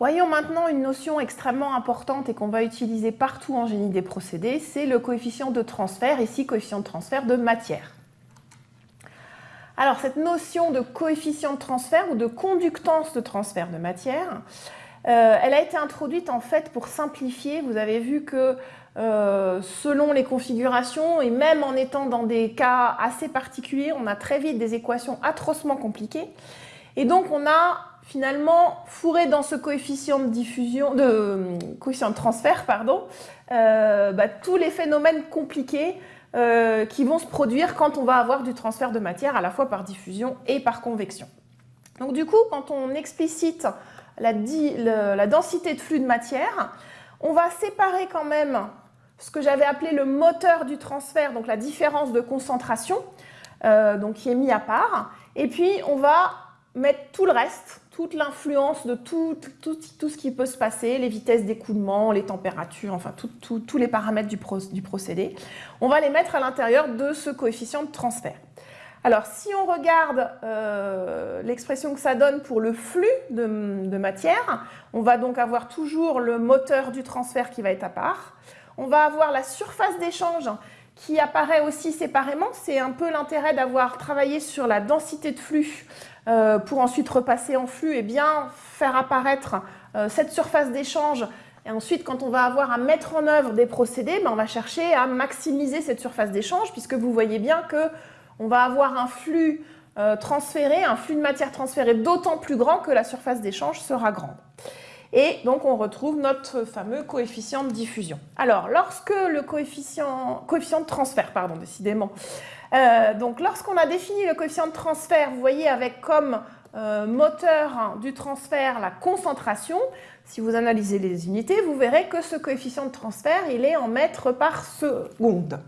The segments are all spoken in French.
Voyons maintenant une notion extrêmement importante et qu'on va utiliser partout en génie des procédés, c'est le coefficient de transfert, ici coefficient de transfert de matière. Alors cette notion de coefficient de transfert ou de conductance de transfert de matière, euh, elle a été introduite en fait pour simplifier. Vous avez vu que euh, selon les configurations et même en étant dans des cas assez particuliers, on a très vite des équations atrocement compliquées. Et donc on a finalement fourré dans ce coefficient de diffusion, de coefficient de transfert, pardon, euh, bah, tous les phénomènes compliqués qui vont se produire quand on va avoir du transfert de matière à la fois par diffusion et par convection. Donc du coup, quand on explicite la, densité de flux de matière. On va séparer quand même ce que j'avais appelé le moteur du transfert, donc la différence de concentration, euh, donc qui est mis à part. Et puis, on va mettre tout le reste, toute l'influence de tout, ce qui peut se passer, les vitesses d'écoulement, les températures, enfin tous les paramètres du procédé. On va les mettre à l'intérieur de ce coefficient de transfert. Alors, si on regarde euh, l'expression que ça donne pour le flux de, matière, on va donc avoir toujours le moteur du transfert qui va être à part. On va avoir la surface d'échange qui apparaît aussi séparément. C'est un peu l'intérêt d'avoir travaillé sur la densité de flux euh, pour ensuite repasser en flux et bien faire apparaître euh, cette surface d'échange et ensuite, quand on va avoir à mettre en œuvre des procédés, ben, on va chercher à maximiser cette surface d'échange, puisque vous voyez bien que on va avoir un flux euh, transféré, un flux de matière transférée d'autant plus grand que la surface d'échange sera grande. Et donc, on retrouve notre fameux coefficient de diffusion. Alors, lorsque le coefficient, coefficient de transfert, pardon, décidément, euh, donc lorsqu'on a défini le coefficient de transfert, vous voyez avec comme euh, moteur du transfert la concentration, si vous analysez les unités, vous verrez que ce coefficient de transfert, il est en mètres par seconde.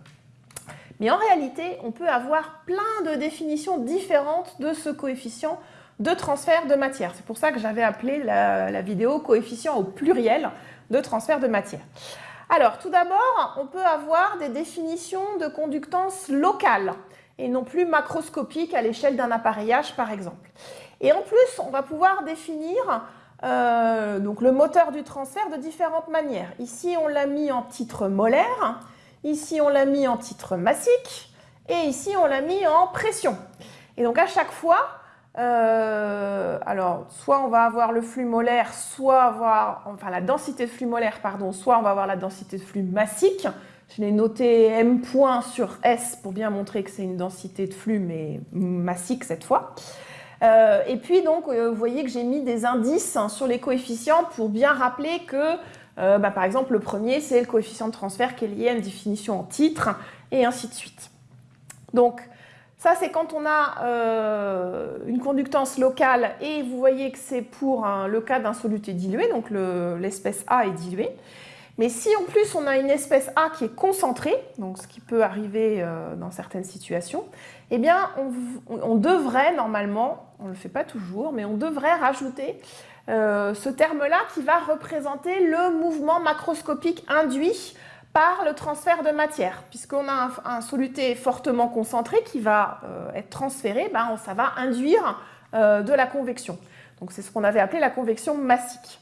Mais en réalité, on peut avoir plein de définitions différentes de ce coefficient de transfert de matière. C'est pour ça que j'avais appelé la, vidéo coefficient au pluriel de transfert de matière. Alors, tout d'abord, on peut avoir des définitions de conductance locale et non plus macroscopique à l'échelle d'un appareillage, par exemple. Et en plus, on va pouvoir définir euh, donc le moteur du transfert de différentes manières. Ici, on l'a mis en titre molaire. Ici, on l'a mis en titre massique. Et ici, on l'a mis en pression. Et donc, à chaque fois, euh, alors, soit on va avoir le flux molaire, soit avoir, enfin la densité de flux molaire, pardon, soit on va avoir la densité de flux massique. Je l'ai noté M point sur S pour bien montrer que c'est une densité de flux, mais massique cette fois. Euh, et puis donc, euh, vous voyez que j'ai mis des indices sur les coefficients pour bien rappeler que euh, bah, par exemple, le premier, c'est le coefficient de transfert qui est lié à une définition en titre, et ainsi de suite. Donc, ça, c'est quand on a une conductance locale, et vous voyez que c'est pour le cas d'un soluté dilué, donc l'espèce A est diluée. Mais si en plus on a une espèce A qui est concentrée, ce qui peut arriver euh, dans certaines situations, eh bien on devrait normalement, on ne le fait pas toujours, mais on devrait rajouter euh, ce terme-là qui va représenter le mouvement macroscopique induit par le transfert de matière. Puisqu'on a un, soluté fortement concentré qui va euh, être transféré, ben, ça va induire de la convection. Donc c'est ce qu'on avait appelé la convection massique.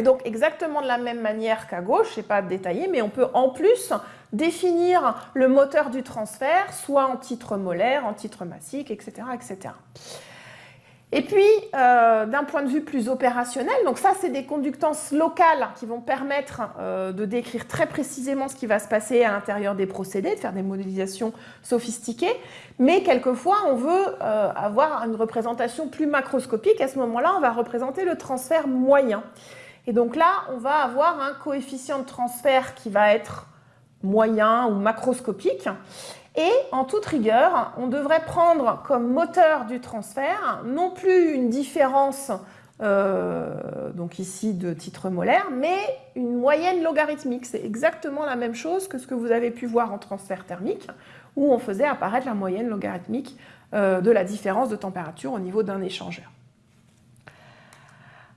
Et donc exactement de la même manière qu'à gauche, je pas détaillé, mais on peut en plus définir le moteur du transfert, soit en titre molaire, en titre massique, etc. etc. Et puis, euh, d'un point de vue plus opérationnel, donc ça, c'est des conductances locales qui vont permettre euh, de décrire très précisément ce qui va se passer à l'intérieur des procédés, de faire des modélisations sophistiquées. Mais quelquefois, on veut euh, avoir une représentation plus macroscopique. À ce moment-là, on va représenter le transfert moyen. Et donc là, on va avoir un coefficient de transfert qui va être moyen ou macroscopique. Et en toute rigueur, on devrait prendre comme moteur du transfert non plus une différence, euh, donc ici de titre molaire, mais une moyenne logarithmique. C'est exactement la même chose que ce que vous avez pu voir en transfert thermique, où on faisait apparaître la moyenne logarithmique euh, de la différence de température au niveau d'un échangeur.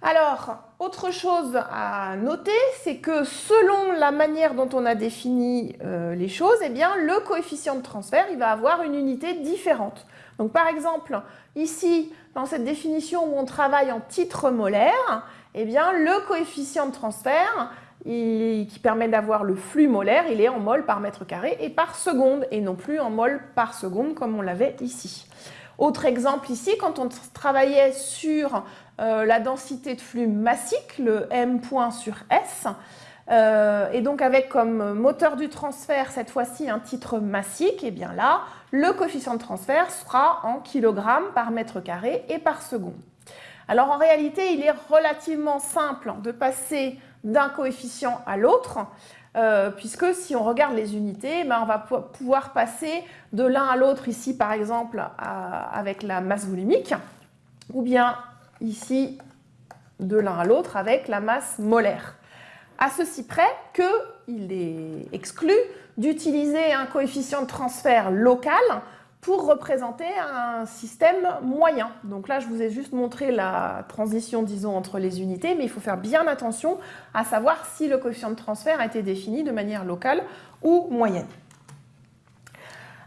Alors, autre chose à noter, c'est que selon la manière dont on a défini euh, les choses, eh bien, le coefficient de transfert il va avoir une unité différente. Donc par exemple, ici, dans cette définition où on travaille en titre molaire, eh bien, le coefficient de transfert qui permet d'avoir le flux molaire, il est en mol par mètre carré et par seconde, et non plus en mol par seconde comme on l'avait ici. Autre exemple ici, quand on travaillait sur euh, la densité de flux massique, le M point sur S, euh, et donc avec comme moteur du transfert cette fois-ci un titre massique, et bien là, le coefficient de transfert sera en kilogrammes par mètre carré et par seconde. Alors en réalité, il est relativement simple de passer d'un coefficient à l'autre, euh, puisque si on regarde les unités, ben, on va pouvoir passer de l'un à l'autre ici par exemple avec la masse volumique, ou bien ici de l'un à l'autre avec la masse molaire. À ceci près qu'il est exclu d'utiliser un coefficient de transfert local pour représenter un système moyen. Donc là, je vous ai juste montré la transition, disons, entre les unités, mais il faut faire bien attention à savoir si le coefficient de transfert a été défini de manière locale ou moyenne.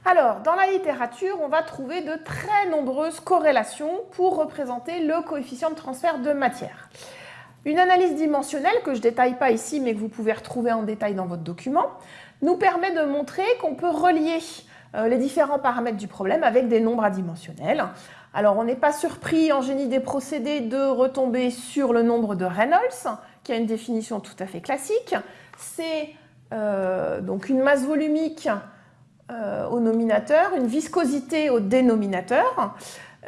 Alors, dans la littérature, on va trouver de très nombreuses corrélations pour représenter le coefficient de transfert de matière. Une analyse dimensionnelle, que je ne détaille pas ici, mais que vous pouvez retrouver en détail dans votre document, nous permet de montrer qu'on peut relier euh, les différents paramètres du problème avec des nombres adimensionnels. Alors, on n'est pas surpris en génie des procédés de retomber sur le nombre de Reynolds, qui a une définition tout à fait classique. C'est euh, donc une masse volumique euh, au nominateur, une viscosité au dénominateur.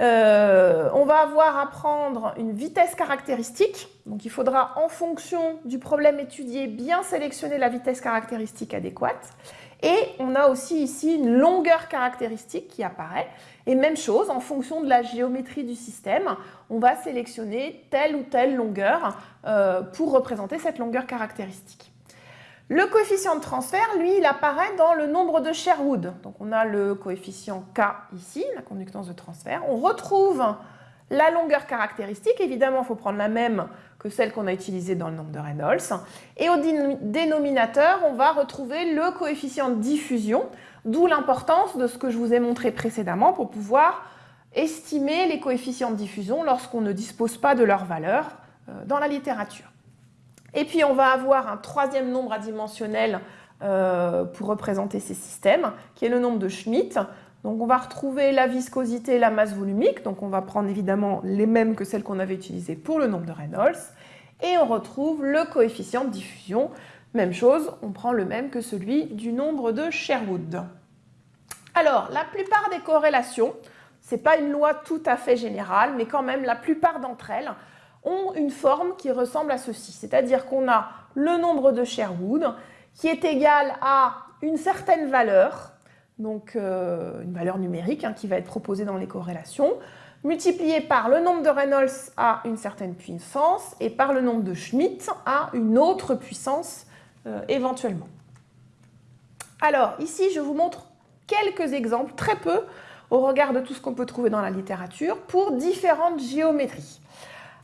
on va avoir à prendre une vitesse caractéristique. Donc il faudra, en fonction du problème étudié, bien sélectionner la vitesse caractéristique adéquate. Et on a aussi ici une longueur caractéristique qui apparaît. Et même chose, en fonction de la géométrie du système, on va sélectionner telle ou telle longueur euh, pour représenter cette longueur caractéristique. Le coefficient de transfert, lui, il apparaît dans le nombre de Sherwood. Donc on a le coefficient K ici, la conductance de transfert. On retrouve la longueur caractéristique, évidemment, il faut prendre la même que celle qu'on a utilisée dans le nombre de Reynolds. Et au dénominateur, on va retrouver le coefficient de diffusion, d'où l'importance de ce que je vous ai montré précédemment pour pouvoir estimer les coefficients de diffusion lorsqu'on ne dispose pas de leur valeur euh, dans la littérature. Et puis on va avoir un troisième nombre adimensionnel euh, pour représenter ces systèmes, qui est le nombre de Schmitt. Donc on va retrouver la viscosité et la masse volumique, donc on va prendre évidemment les mêmes que celles qu'on avait utilisées pour le nombre de Reynolds, et on retrouve le coefficient de diffusion. Même chose, on prend le même que celui du nombre de Sherwood. Alors, la plupart des corrélations, ce n'est pas une loi tout à fait générale, mais quand même la plupart d'entre elles ont une forme qui ressemble à ceci. C'est-à-dire qu'on a le nombre de Sherwood qui est égal à une certaine valeur, donc euh, une valeur numérique hein, qui va être proposée dans les corrélations, multipliée par le nombre de Reynolds à une certaine puissance et par le nombre de Schmitt à une autre puissance euh, éventuellement. Alors ici je vous montre quelques exemples, très peu au regard de tout ce qu'on peut trouver dans la littérature, pour différentes géométries.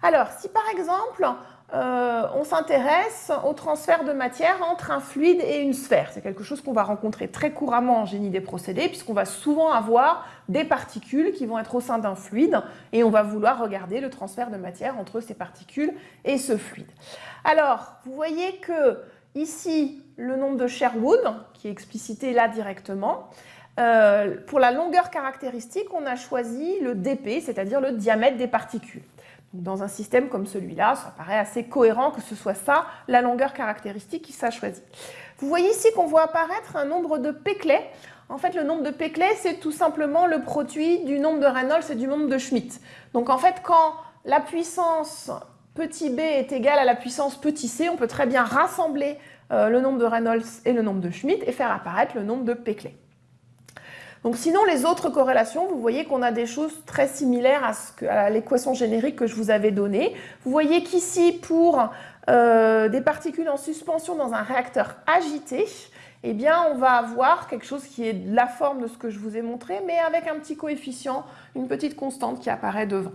Alors si par exemple euh, on s'intéresse au transfert de matière entre un fluide et une sphère. C'est quelque chose qu'on va rencontrer très couramment en génie des procédés puisqu'on va souvent avoir des particules qui vont être au sein d'un fluide et on va vouloir regarder le transfert de matière entre ces particules et ce fluide. Alors, vous voyez que ici, le nombre de Sherwood, qui est explicité là directement, euh, pour la longueur caractéristique, on a choisi le dp, c'est-à-dire le diamètre des particules. Dans un système comme celui-là, ça paraît assez cohérent que ce soit ça, la longueur caractéristique qui soit choisie. Vous voyez ici qu'on voit apparaître un nombre de Peclet. En fait, le nombre de Peclet, c'est tout simplement le produit du nombre de Reynolds et du nombre de Schmitt. Donc en fait, quand la puissance petit b est égale à la puissance petit c, on peut très bien rassembler euh, le nombre de Reynolds et le nombre de Schmitt et faire apparaître le nombre de Peclet. Donc sinon, les autres corrélations, vous voyez qu'on a des choses très similaires à, l'équation générique que je vous avais donnée. Vous voyez qu'ici, pour euh, des particules en suspension dans un réacteur agité, eh bien, on va avoir quelque chose qui est la forme de ce que je vous ai montré, mais avec un petit coefficient, une petite constante qui apparaît devant.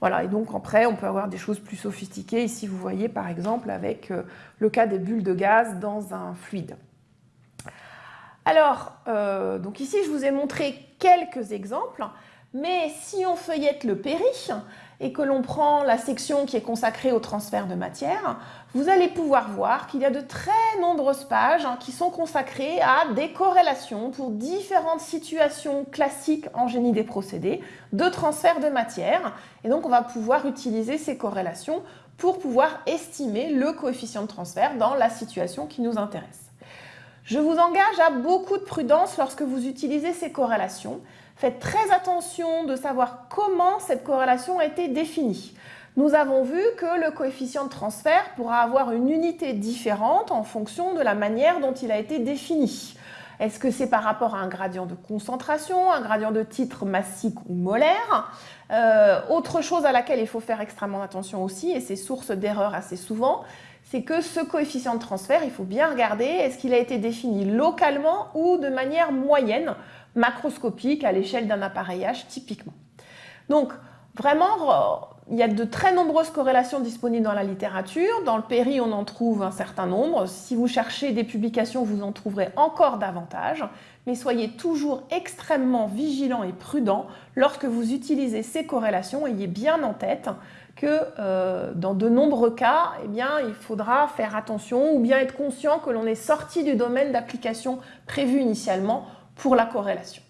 Voilà, et donc après, on peut avoir des choses plus sophistiquées. Ici, vous voyez par exemple avec euh, le cas des bulles de gaz dans un fluide. Alors, euh, donc ici, je vous ai montré quelques exemples, mais si on feuillette le péri et que l'on prend la section qui est consacrée au transfert de matière, vous allez pouvoir voir qu'il y a de très nombreuses pages hein, qui sont consacrées à des corrélations pour différentes situations classiques en génie des procédés de transfert de matière. Et donc, on va pouvoir utiliser ces corrélations pour pouvoir estimer le coefficient de transfert dans la situation qui nous intéresse. Je vous engage à beaucoup de prudence lorsque vous utilisez ces corrélations. Faites très attention de savoir comment cette corrélation a été définie. Nous avons vu que le coefficient de transfert pourra avoir une unité différente en fonction de la manière dont il a été défini. Est-ce que c'est par rapport à un gradient de concentration, un gradient de titre massique ou molaire? Euh, Autre chose à laquelle il faut faire extrêmement attention aussi, et c'est source d'erreur assez souvent, c'est que ce coefficient de transfert, il faut bien regarder, est-ce qu'il a été défini localement ou de manière moyenne, macroscopique, à l'échelle d'un appareillage typiquement. Donc, vraiment, il y a de très nombreuses corrélations disponibles dans la littérature. Dans le péri, on en trouve un certain nombre. Si vous cherchez des publications, vous en trouverez encore davantage. Mais soyez toujours extrêmement vigilant et prudent lorsque vous utilisez ces corrélations. Ayez bien en tête que euh, dans de nombreux cas, eh bien, il faudra faire attention ou bien être conscient que l'on est sorti du domaine d'application prévu initialement pour la corrélation.